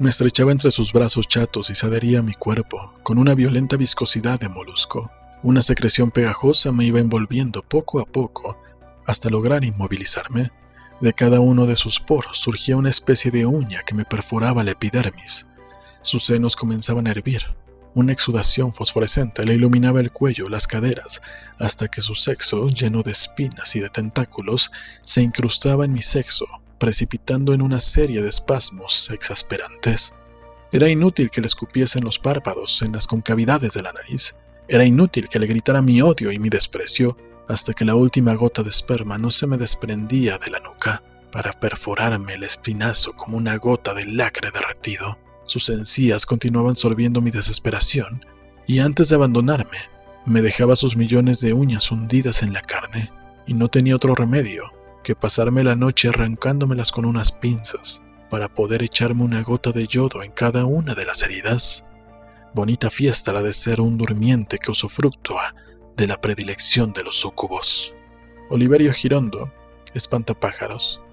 Me estrechaba entre sus brazos chatos y se adhería a mi cuerpo, con una violenta viscosidad de molusco. Una secreción pegajosa me iba envolviendo poco a poco hasta lograr inmovilizarme. De cada uno de sus poros surgía una especie de uña que me perforaba la epidermis. Sus senos comenzaban a hervir. Una exudación fosforescente le iluminaba el cuello, las caderas, hasta que su sexo, lleno de espinas y de tentáculos, se incrustaba en mi sexo, precipitando en una serie de espasmos exasperantes. Era inútil que le escupiese en los párpados, en las concavidades de la nariz. Era inútil que le gritara mi odio y mi desprecio, hasta que la última gota de esperma no se me desprendía de la nuca para perforarme el espinazo como una gota de lacre derretido. Sus encías continuaban sorbiendo mi desesperación, y antes de abandonarme, me dejaba sus millones de uñas hundidas en la carne, y no tenía otro remedio que pasarme la noche arrancándomelas con unas pinzas para poder echarme una gota de yodo en cada una de las heridas. Bonita fiesta la de ser un durmiente que usufructúa de la predilección de los súcubos. Oliverio Girondo, Espantapájaros,